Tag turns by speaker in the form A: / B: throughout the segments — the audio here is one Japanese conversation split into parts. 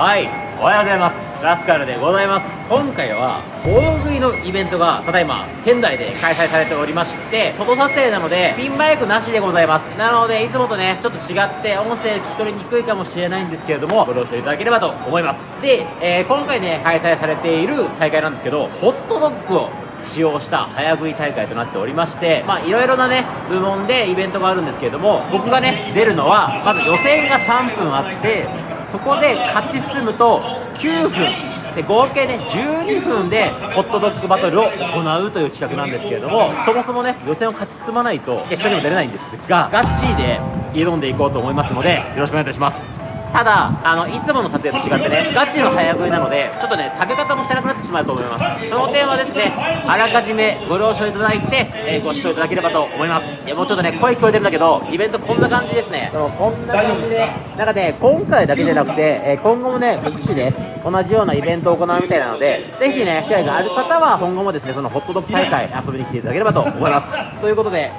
A: はい。おはようございます。ラスカルでございます。今回は大食いのイベントがただいま仙台で開催されておりまして外撮影なのでピンマイクなしでございます。なのでいつもとねちょっと違って音声聞き取りにくいかもしれないんですけれどもご了承いただければと思います。で、えー、今回ね開催されている大会なんですけどホットドッグを使用した早食い大会となっておりましてまあいろいろなね部門でイベントがあるんですけれども僕がね出るのはまず予選が3分あってそこで勝ち進むと9分で合計ね12分でホットドッグバトルを行うという企画なんですけれどもそもそもね予選を勝ち進まないと決勝にも出れないんですがガッチーで挑んでいこうと思いますのでよろしくお願いいたします。ただあのいつもの撮影と違ってねガチの早食いなのでちょっとね食べ方も汚くなってしまうと思います。その点はですねあらかじめご了承いただいて、えー、ご視聴いただければと思います。いやもうちょっとね声聞こえてるんだけどイベントこんな感じですね。こんな感じでなんかね今回だけじゃなくて、えー、今後もね各地で同じようなイベントを行うみたいなのでぜひね機会がある方は今後もですねそのホットドッグ大会遊びに来ていただければと思います。ということで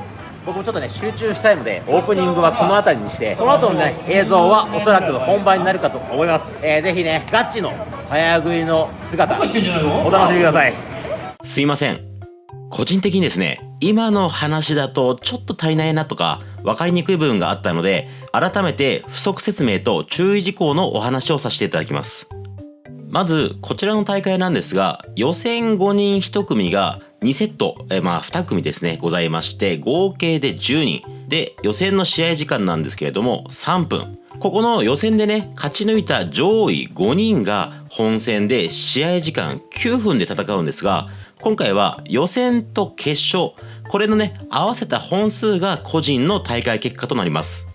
A: 僕もちょっとね集中したいのでオープニングはこの辺りにしてこの後のね映像はおそらく本番になるかと思います、えー、ぜひねガッチの早食いの姿お楽しみください。すいません。個人的にですね今の話だとちょっと足りないなとか分かりにくい部分があったので改めて不足説明と注意事項のお話をさせていただきます。まずこちらの大会なんですが予選5人1組が2セット、えまあ2組ですね、ございまして、合計で10人。で、予選の試合時間なんですけれども、3分。ここの予選でね、勝ち抜いた上位5人が本戦で試合時間9分で戦うんですが、今回は予選と決勝、これのね、合わせた本数が個人の大会結果となります。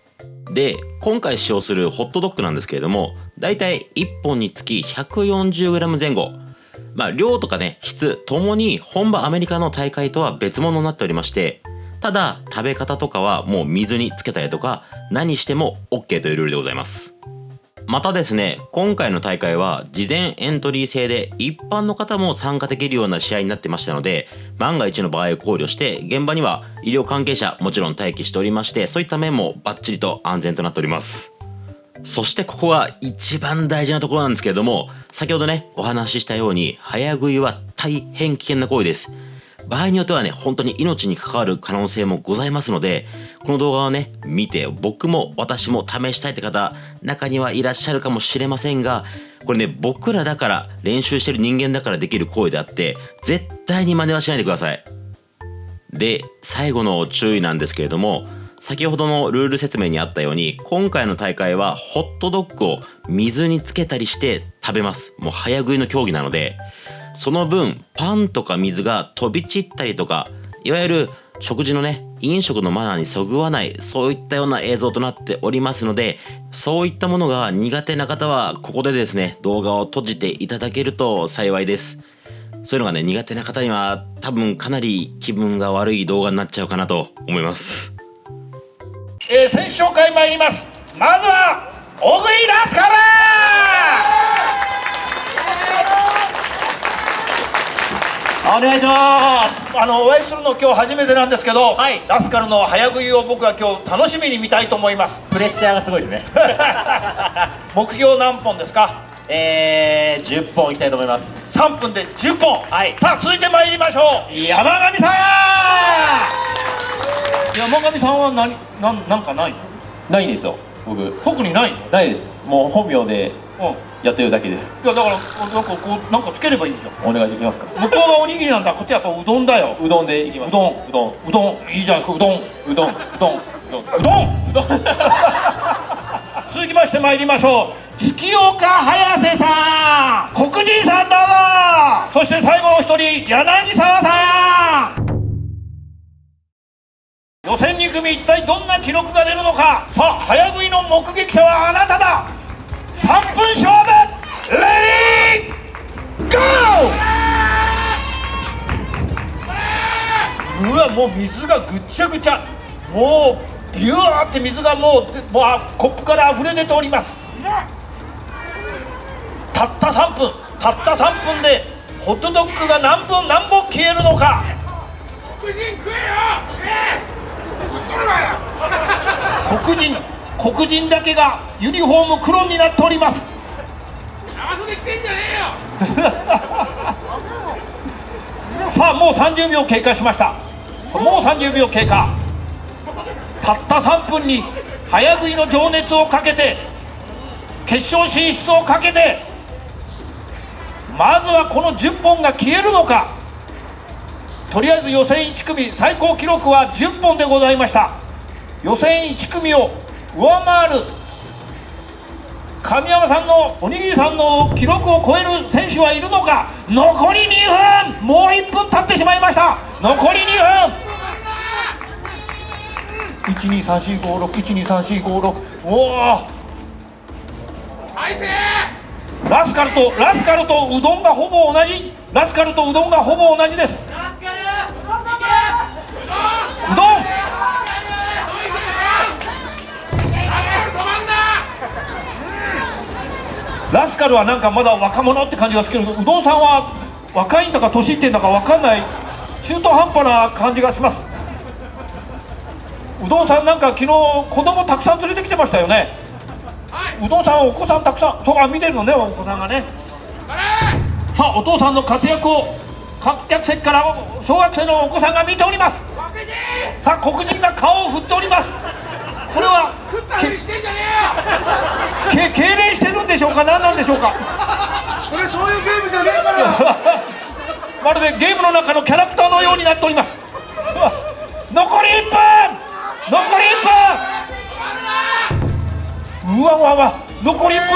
A: で、今回使用するホットドッグなんですけれども、だいたい1本につき 140g 前後。まあ、量とかね、質ともに本場アメリカの大会とは別物になっておりまして、ただ、食べ方とかはもう水につけたりとか、何しても OK というルールでございます。またですね、今回の大会は事前エントリー制で一般の方も参加できるような試合になってましたので、万が一の場合を考慮して、現場には医療関係者もちろん待機しておりまして、そういった面もバッチリと安全となっております。そしてここが一番大事なところなんですけれども、先ほどね、お話ししたように、早食いは大変危険な行為です。場合によってはね、本当に命に関わる可能性もございますので、この動画をね、見て、僕も私も試したいって方、中にはいらっしゃるかもしれませんが、これね、僕らだから、練習してる人間だからできる行為であって、絶対に真似はしないでください。で、最後の注意なんですけれども、先ほどのルール説明にあったように今回の大会はホットドッグを水につけたりして食べます。もう早食いの競技なのでその分パンとか水が飛び散ったりとかいわゆる食事のね飲食のマナーにそぐわないそういったような映像となっておりますのでそういったものが苦手な方はここでですね動画を閉じていただけると幸いです。そういうのがね苦手な方には多分かなり気分が悪い動画になっちゃうかなと思います。
B: えー、選手紹介参ります。まずは小食いラスカル。
A: お願いします。
B: あのお会いするの今日初めてなんですけど、はい、ラスカルの早食いを僕は今日楽しみに見たいと思います
A: プレッシャーがすごいですね
B: 目標何本ですか
A: えー、10本いきたいと思います。
B: 3分で10本。
A: はい。
B: さあ続いて参りましょう。山上さん。山上さんは何なんなんかない？
C: ないんですよ僕。
B: 特にない？
C: ないです。もう本名でやってるだけです。
B: いやだからなんかこうなんかつければいいじゃ
C: ん。お願いできますか？
B: 向こうがおにぎりなんだ。こっちはやっぱうどんだよ。
C: うどんでいきます。
B: うどん。
C: うどん。
B: うどん。いいじゃないですかうどん。
C: うどん。う
B: どん。うどん。うどん。うどん。続きまして参りましょう月岡早瀬さん。黒人さんだぞ。そして最後の一人柳沢さん。予選2組一体どんな記録が出るのか。さあ早食いの目撃者はあなただ。3分勝負レディーゴー！うわもう水がぐっちゃぐちゃ。もうビューって水がもうもうコップから溢れ出ております。たった3分たった3分でホットドッグが何分何本消えるのか？
D: 黒人食えよ、えー
B: 黒人黒人だけがユニフォーム黒になっております。
D: で来てんじゃねえよ。
B: さあもう30秒経過しました。もう30秒経過。たった3分に早食いの情熱をかけて決勝進出をかけてまずはこの10本が消えるのか。とりあえず予選1組最高記録は10本でございました。予選1組を上回る。神山さんのおにぎりさんの記録を超える選手はいるのか。残り2分。もう1分経ってしまいました。残り2分。123456123456おお
D: 返せ
B: ラスカルとラスカルとうどんがほぼ同じ。ラスカルとうどんがほぼ同じです。うどんラスカルはなんかまだ若者って感じがするけどうどんさんは若いんだか年いってんだか分かんない。中途半端な感じがします。うどんさんなんか昨日子供たくさん連れてきてましたよねうどんさんお子さんたくさんそうか見てるのねお子さんがね。さあお父さんの活躍を観客席から小学生のお子さんが見ております。さあ黒人が顔を振っております。これは
D: 食ったふりしてんじゃねえよ。
B: け痙攣してるんでしょうか？何なんでしょうか？
E: それそういうゲームじゃねえから。
B: まるでゲームの中のキャラクターのようになっております。残り1分！残り1分うわうわうわ残り1分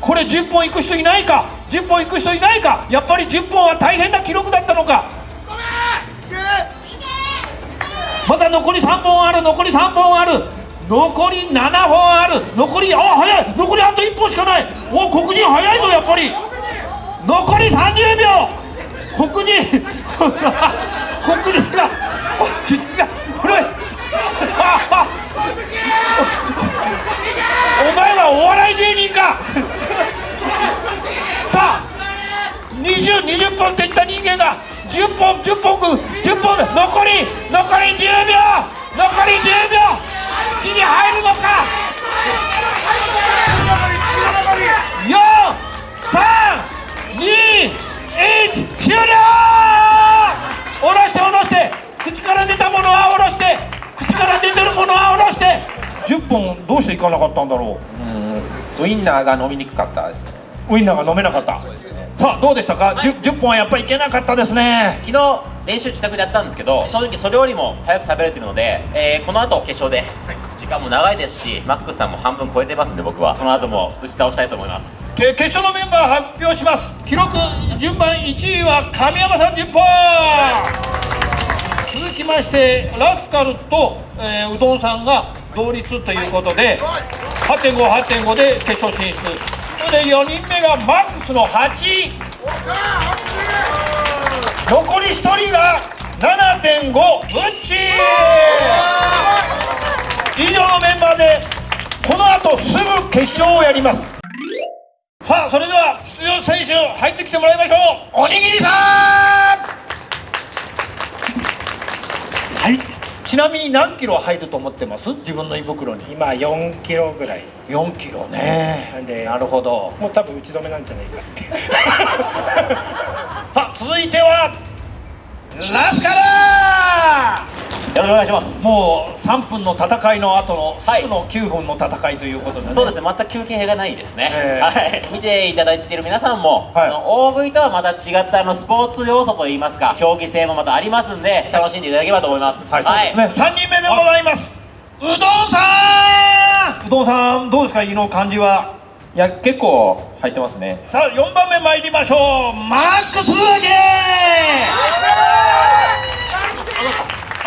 B: これ10本いく人いないか？10本いく人いないか？やっぱり10本は大変な記録だったのか？まだ残り3本ある残り3本ある。残り7本ある。残りあ早い。残りあと1本しかない。お黒人早いぞやっぱり。残り30秒。黒人 黒人が黒人がこれあお前はお笑い芸人か。さあ20、20本っていった人間が10本、10本く、10本で残り、残り10秒残り10秒口に入るのか。4、3、2、1、終了。下ろして下ろして。口から出たものは下ろして。口から出てるものは下ろして。10本どうしていかなかったんだろう
C: ウインナーが飲みにくかったですね。
B: ウインナーが飲めなかった。さあどうでしたか、10, 10本はやっぱりいけなかったですね。
A: 昨日練習自宅でやったんですけど正直それよりも早く食べれてるので、えーこの後決勝で時間も長いですしマックスさんも半分超えてますんで僕は。この後も打ち倒したいと思います。
B: で決勝のメンバー発表します。記録順番1位は神山さん10本続きましてラスカルと、えーうどんさんが同率ということで8.58.5で決勝進出。それで4人目がマックスの8残り1人が7.5ブッチ以上のメンバーでこの後すぐ決勝をやります。さあそれでは出場選手入ってきてもらいましょう。おにぎりさんはいちなみに何キロ入ると思ってます？自分の胃袋に。
E: 今4キロぐらい。
B: 4キロね。
E: なんで
B: なるほど。
E: もう多分打ち止めなんじゃないかって。
B: さあ続いてはラスカラ
A: よろしくお願いします。
B: もう3分の戦いの後の
A: はい。
B: すぐの9分の戦いということでね、
A: そうですね。全く休憩がないですね、
B: ええ。
A: はい、見ていただいている皆さんも、
B: はい。
A: あの大食いとはまた違ったあのスポーツ要素といいますか競技性もまたありますんで楽しんでいただければと思います。
B: はい、そうですね。三、人目でございます。うどんさん。うどんさん、どうですか、胃の感じは？
C: いや結構入ってますね。
B: さあ、四番目参りましょう。マックスゲ
D: お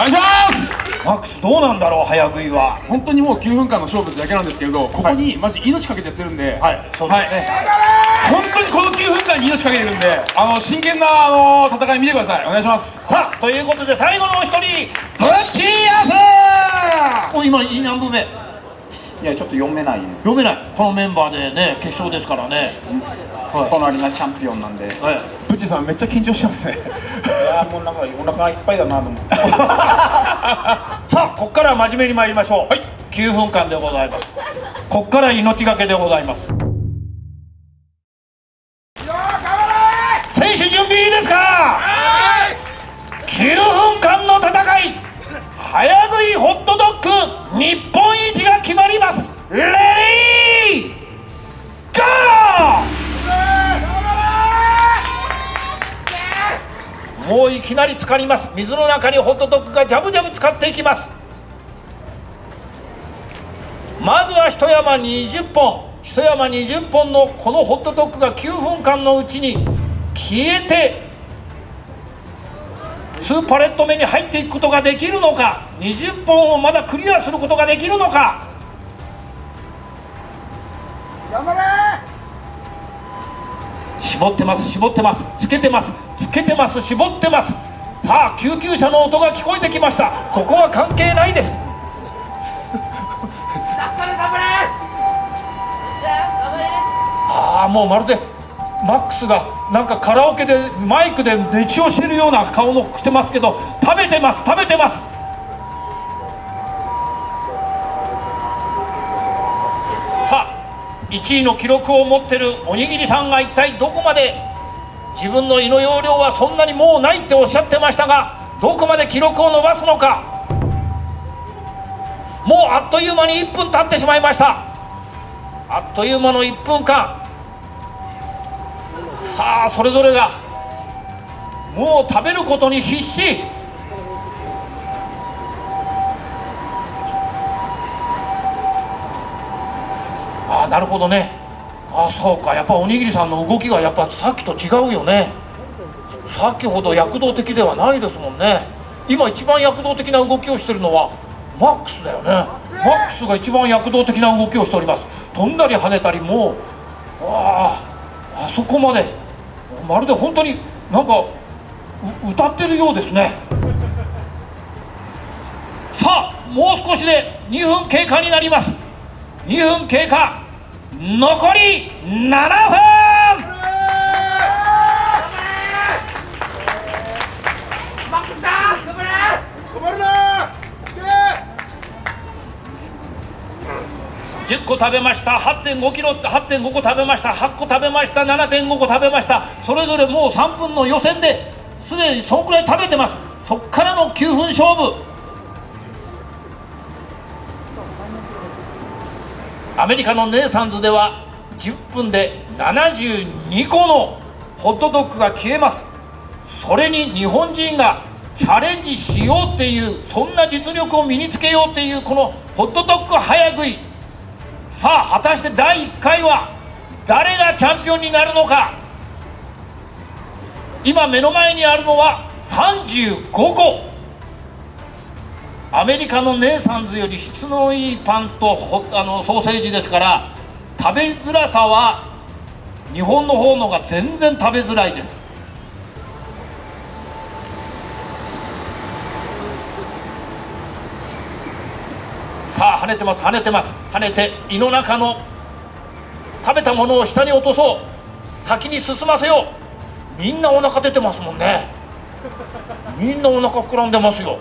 D: 願いします
B: ー。マックス、どうなんだろう、早食いは。
D: 本当にもう9分間の勝負ってだけなんですけれどここにマジ命かけてやってるんで
B: はい、そうですね。
D: 本当にこの9分間に命かけてるんであの真剣なあの戦い見てくださいお願いします
B: さあ、ということで、最後のお一人、ブッチーヤス。お、今、い何分目？
F: いやちょっと読めないです
B: 読めない。このメンバーでね、決勝ですからね。はい。
F: 隣がチャンピオンなんでい
B: はい。
D: プッチさんめっちゃ緊張してますね。
F: やもうなんかお腹いっぱいだなと思って。
B: さあここから真面目に参りましょう、はい、9分間でございます。ここから命がけでございます。か？9分間の戦い。早食いホットドッグ。日本一が決まります。レディーゴーもういきなり浸かります。水の中にホットドッグがジャブジャブ使っていきます。まずは一山20本。一山20本のこのホットドッグが9分間のうちに消えて2パレット目に入っていくことができるのか。20本をまだクリアすることができるのか。絞ってます絞ってますつけてますつけてます絞ってます。さあ救急車の音が聞こえてきました。ここは関係ないです。ああもうまるでマックスがなんかカラオケでマイクで熱唱してるような顔のしてますけど食べてます食べてます1位の記録を持ってるおにぎりさんが一体どこまで自分の胃の容量はそんなにもうないっておっしゃってましたがどこまで記録を伸ばすのか。もうあっという間に1分経ってしまいました。あっという間の1分間。さあそれぞれがもう食べることに必死。なるほどね。あそうか。やっぱおにぎりさんの動きがやっぱさっきと違うよね。さっきほど躍動的ではないですもんね。今一番躍動的な動きをしてるのはマックスだよね。マックスが一番躍動的な動きをしております。飛んだり跳ねたりもうあああそこまでまるで本当になんか歌ってるようですね。さあもう少しで2分経過になります。2分経過。残り7分。10個食べました8.5キロ8.5個食べました。8個食べました。7.5個食べました。それぞれもう3分の予選ですでにそのくらい食べてます。そっからの9分勝負。アメリカのネイサンズでは10分で72個のホットドッグが消えます。それに日本人がチャレンジしようっていうそんな実力を身につけようっていうこのホットドッグ早食い。さあ果たして第1回は誰がチャンピオンになるのか。今目の前にあるのは35個。アメリカのネイサンズより質のいいパンとあのソーセージですから食べづらさは日本の方のが全然食べづらいです。さあ跳ねてます跳ねてます。跳ねて胃の中の食べたものを下に落とそう。先に進ませよう。みんなお腹出てますもんね。みんなお腹膨らんでますよ。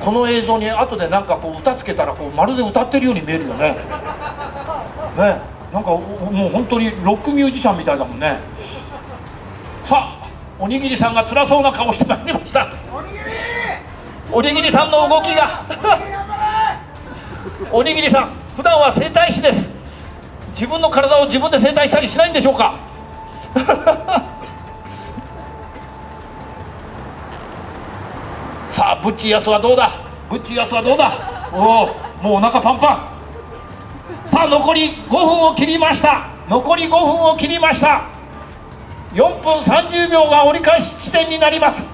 B: この映像に後でなんかこう歌つけたらこうまるで歌ってるように見えるよね。ね。なんかもう本当にロックミュージシャンみたいだもんね。さあおにぎりさんが辛そうな顔してまいりました。おにぎりさんの動きが。おにぎりさん普段は整体師です。自分の体を自分で整体したりしないんでしょうか。さあブッチーヤスはどうだ？ブッチーヤスはどうだ？おおもうお腹パンパン。さあ残り5分を切りました。残り5分を切りました。4分30秒が折り返し地点になります。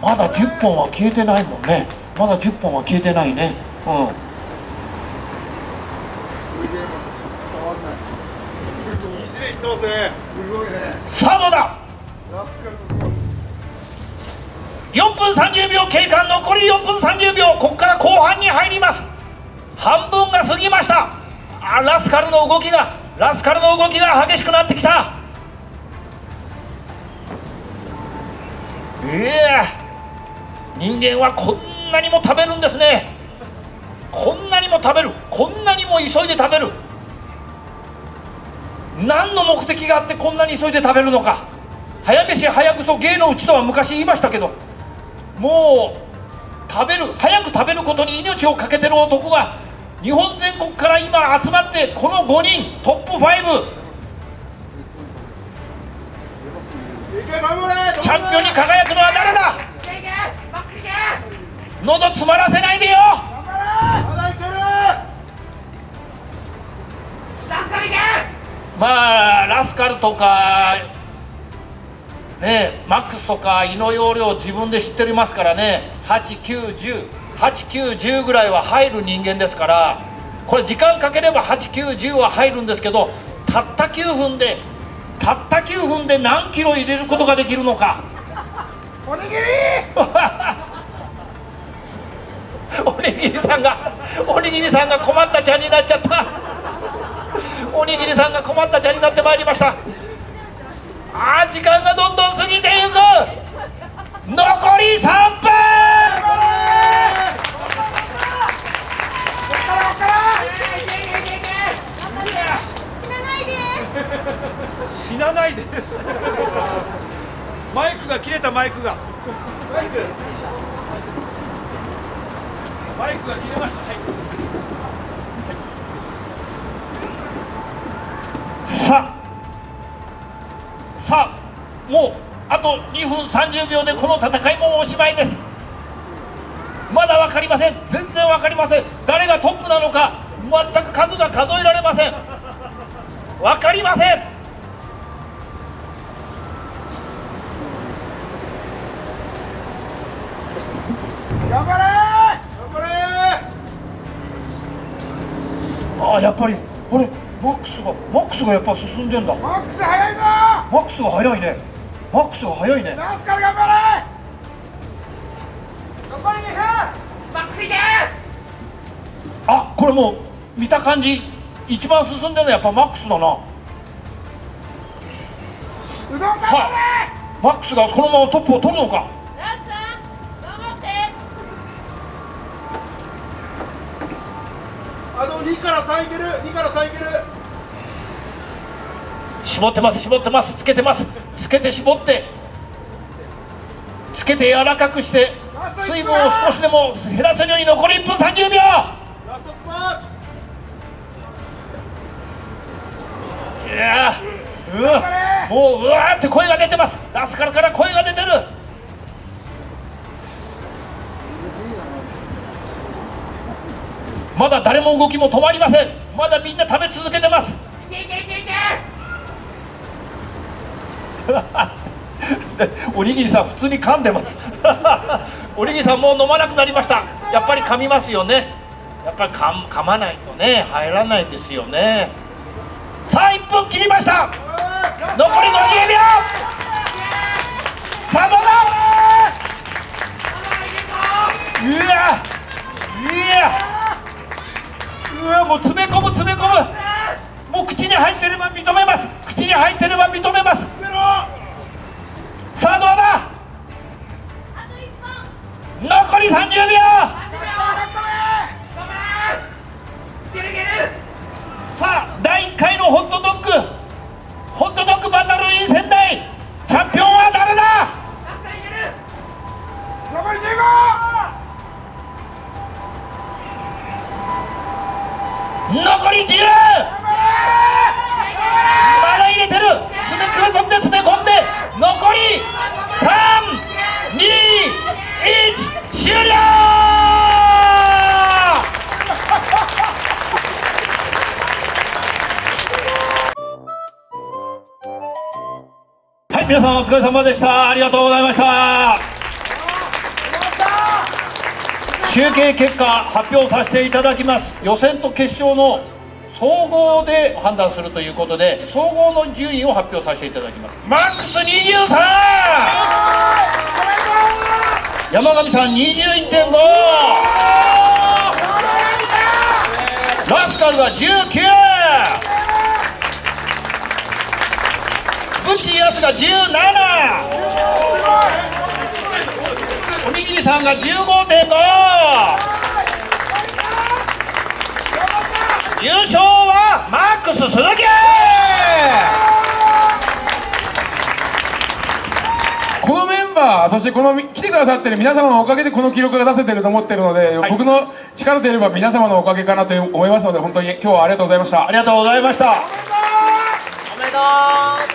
B: まだ10本は消えてないもんね。まだ10本は消えてないね。うん。さあどうだ？4分30秒経過残り4分30秒ここから後半に入ります。半分が過ぎました。あラスカルの動きがラスカルの動きが激しくなってきた。いや人間はこんなにも食べるんですね。こんなにも食べる。こんなにも急いで食べる。何の目的があってこんなに急いで食べるのか。早飯早くそ芸のうちとは昔言いましたけど。もう食べる早く食べることに命を懸けてる男が日本全国から今集まってこの5人トップ5チャンピオンに輝くのは誰だ？喉詰まらせないでよ。まあラスカルとかねマックスとか胃の容量自分で知っておりますからね89108910ぐらいは入る人間ですからこれ時間かければ8910は入るんですけどたった9分でたった9分で何キロ入れることができるのか。おにぎり！おにぎりさんがおにぎりさんが困ったちゃんになっちゃった。おにぎりさんが困ったちゃんになってまいりましたあー時間がどんどん過ぎていく。残り3分。死なないで。マイクが切れたマイクが。マイクマイクが切れました、はいさあさあもうあと2分30秒でこの戦いもおしまいです。まだ分かりません。全然分かりません。誰がトップなのか全く数が数えられません。分かりません。ああやっぱりあれマックスがマックスがやっぱ進んでんだ。
E: マックス速いぞ
B: マックスが速いね。マックスが速いね。
E: ラスカル頑張れ！残り2分！
B: あこれもう見た感じ一番進んでるのはやっぱマックスだな。は
E: うどん頑張
B: い。マックスがこのままトップを取るのか。
E: れあの2から3いける！2から3いける
B: 絞ってます絞ってますつけてます。つけて絞ってつけて柔らかくして水分を少しでも減らせるように残り1分30秒。いやうわもううわーって声が出てます。ラスカルから声が出てる。まだ誰も動きも止まりません。まだみんな食べ続けてます。で おにぎりさん普通に噛んでます。おにぎりさんもう飲まなくなりました。やっぱり噛みますよね。やっぱり噛噛まないとね入らないですよね。さあ1分切りました。残り50秒。さあどうだうわいや。うわもう詰め込む詰め込む。に入ってれば認めます。口に入ってれば認めます。さあどうだ？残り30秒。さあ第1回のホットドッグ。ホットドッグバトルイン仙台。チャンピオンは誰だ？
E: 残り15
B: 残り321終了!はい皆さんお疲れ様でした。ありがとうございました。集計結果発表させていただきます。予選と決勝の総合で判断するということで総合の順位を発表させていただきます。マックス23山上さん21.5ラスカルが19ブチヤスが17おにぎりさんが15.5優勝はマックス鈴木！
D: このメンバーそしてこの来てくださってる皆様のおかげでこの記録が出せてると思ってるので、僕の力といえば皆様のおかげかなと思いますので本当に今日はありがとうございました。
B: ありがとうございました。
G: おめでとう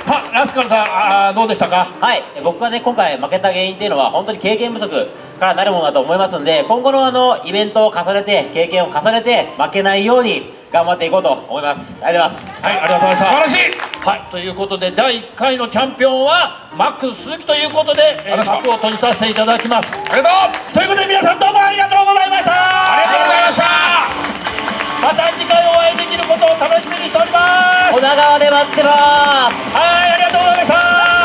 B: さあラスカルさんあーどうでしたか？
G: はい、僕がね今回負けた原因っていうのは本当に経験不足からなるものだと思いますんで今後のあのイベントを重ねて経験を重ねて負けないように頑張っていこうと思います。ありがとうございます。
B: はいありがとうございました
D: 素晴らしい。
B: はい、ということで第1回のチャンピオンはマックス鈴木ということで、えー、
D: ありがとう
B: 幕を閉じさせていただきます。
D: ありがとう
B: ということで皆さんどうもありがとうございました
D: ありがとうございました
B: また次回お会いできることを楽しみにしております。
G: 女川で待ってます。
B: はい